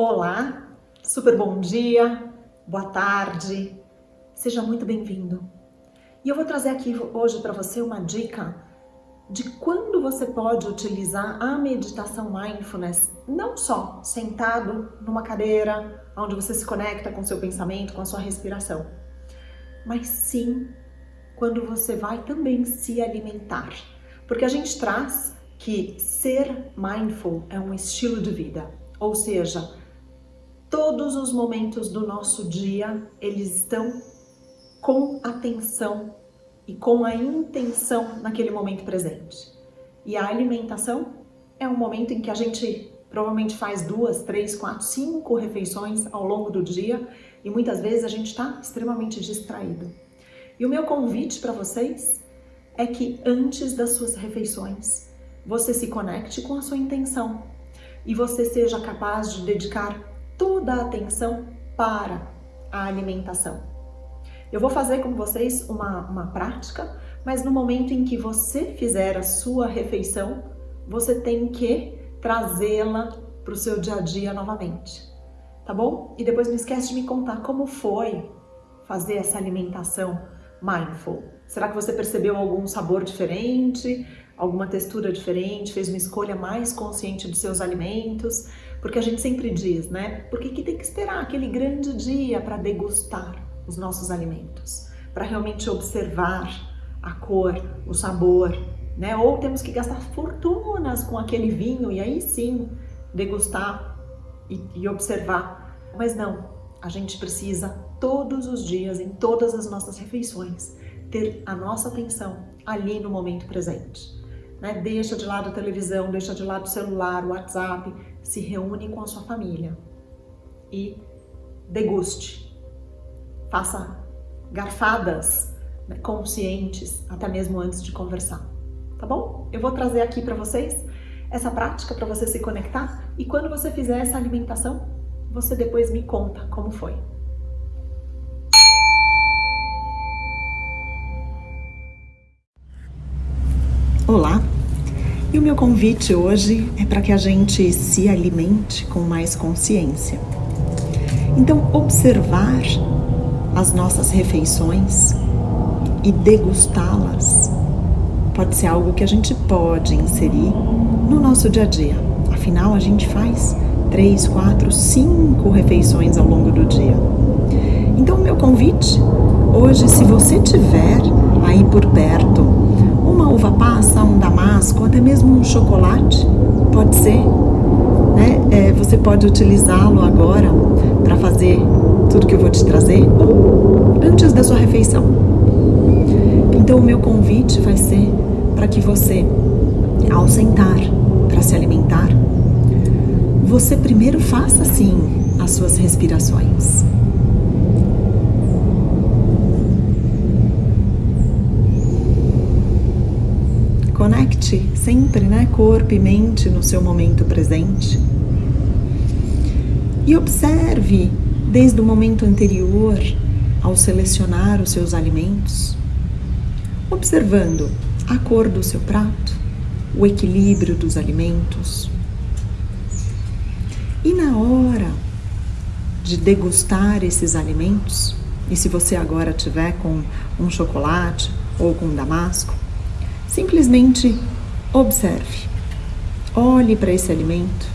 Olá, super bom dia, boa tarde, seja muito bem-vindo. E eu vou trazer aqui hoje para você uma dica de quando você pode utilizar a meditação mindfulness, não só sentado numa cadeira, onde você se conecta com seu pensamento, com a sua respiração, mas sim quando você vai também se alimentar. Porque a gente traz que ser mindful é um estilo de vida, ou seja, todos os momentos do nosso dia, eles estão com atenção e com a intenção naquele momento presente. E a alimentação é um momento em que a gente provavelmente faz duas, três, quatro, cinco refeições ao longo do dia e muitas vezes a gente está extremamente distraído. E o meu convite para vocês é que antes das suas refeições você se conecte com a sua intenção e você seja capaz de dedicar toda a atenção para a alimentação. Eu vou fazer com vocês uma, uma prática, mas no momento em que você fizer a sua refeição, você tem que trazê-la para o seu dia a dia novamente, tá bom? E depois não esquece de me contar como foi fazer essa alimentação mindful. Será que você percebeu algum sabor diferente, alguma textura diferente, fez uma escolha mais consciente dos seus alimentos? Porque a gente sempre diz, né? Porque que tem que esperar aquele grande dia para degustar os nossos alimentos, para realmente observar a cor, o sabor, né? Ou temos que gastar fortunas com aquele vinho e aí sim degustar e, e observar. Mas não, a gente precisa todos os dias, em todas as nossas refeições, ter a nossa atenção ali no momento presente. Né? Deixa de lado a televisão, deixa de lado o celular, o WhatsApp, se reúne com a sua família e deguste. Faça garfadas né, conscientes, até mesmo antes de conversar. Tá bom? Eu vou trazer aqui para vocês essa prática para você se conectar e quando você fizer essa alimentação, você depois me conta como foi. Meu convite hoje é para que a gente se alimente com mais consciência. Então, observar as nossas refeições e degustá-las pode ser algo que a gente pode inserir no nosso dia a dia. Afinal, a gente faz três, quatro, cinco refeições ao longo do dia. Então, meu convite hoje, se você tiver aí por perto uva passa, um damasco, até mesmo um chocolate, pode ser. Né? É, você pode utilizá-lo agora para fazer tudo que eu vou te trazer ou antes da sua refeição. Então, o meu convite vai ser para que você, ao sentar para se alimentar, você primeiro faça sim as suas respirações. Sempre, né, corpo e mente no seu momento presente. E observe desde o momento anterior ao selecionar os seus alimentos, observando a cor do seu prato, o equilíbrio dos alimentos. E na hora de degustar esses alimentos, e se você agora tiver com um chocolate ou com um damasco, Simplesmente observe, olhe para esse alimento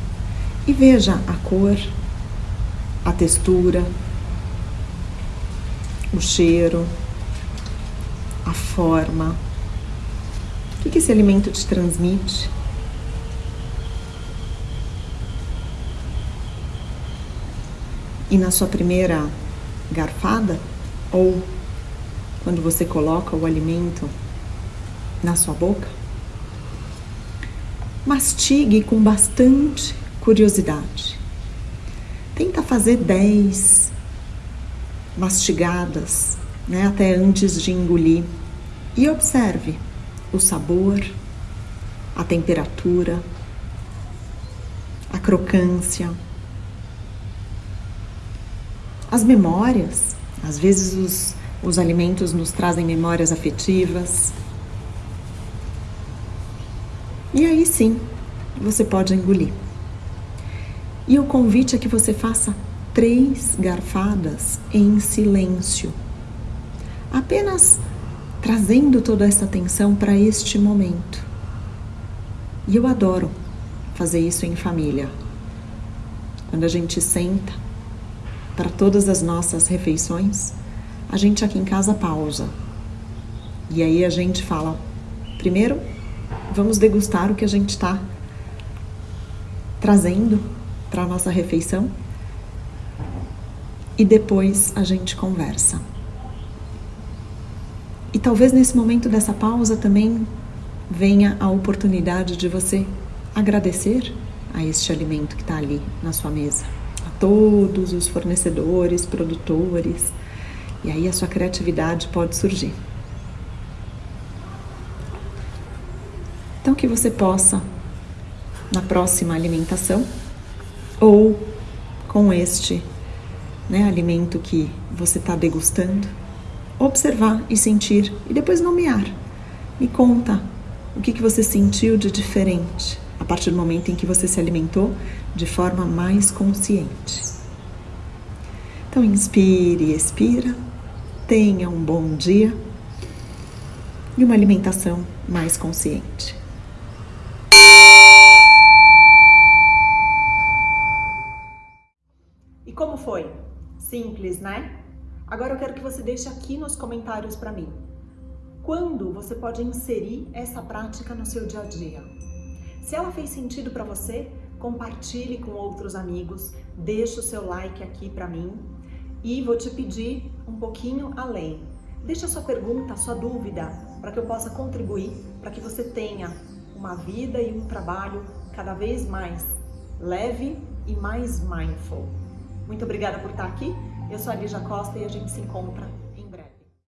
e veja a cor, a textura, o cheiro, a forma. O que esse alimento te transmite? E na sua primeira garfada, ou quando você coloca o alimento na sua boca, mastigue com bastante curiosidade. Tenta fazer 10 mastigadas, né, até antes de engolir, e observe o sabor, a temperatura, a crocância, as memórias. Às vezes os, os alimentos nos trazem memórias afetivas, e aí sim, você pode engolir. E o convite é que você faça três garfadas em silêncio. Apenas trazendo toda essa atenção para este momento. E eu adoro fazer isso em família. Quando a gente senta para todas as nossas refeições, a gente aqui em casa pausa. E aí a gente fala: primeiro, vamos degustar o que a gente está trazendo para a nossa refeição e depois a gente conversa. E talvez nesse momento dessa pausa também venha a oportunidade de você agradecer a este alimento que está ali na sua mesa, a todos os fornecedores, produtores, e aí a sua criatividade pode surgir. Então que você possa, na próxima alimentação, ou com este né, alimento que você está degustando, observar e sentir e depois nomear. Me conta o que, que você sentiu de diferente a partir do momento em que você se alimentou de forma mais consciente. Então, inspire e expira, tenha um bom dia e uma alimentação mais consciente. E como foi? Simples, né? Agora eu quero que você deixe aqui nos comentários para mim. Quando você pode inserir essa prática no seu dia a dia? Se ela fez sentido para você, compartilhe com outros amigos, deixe o seu like aqui para mim e vou te pedir um pouquinho além. Deixe a sua pergunta, a sua dúvida, para que eu possa contribuir, para que você tenha uma vida e um trabalho cada vez mais leve e mais mindful. Muito obrigada por estar aqui. Eu sou a Lígia Costa e a gente se encontra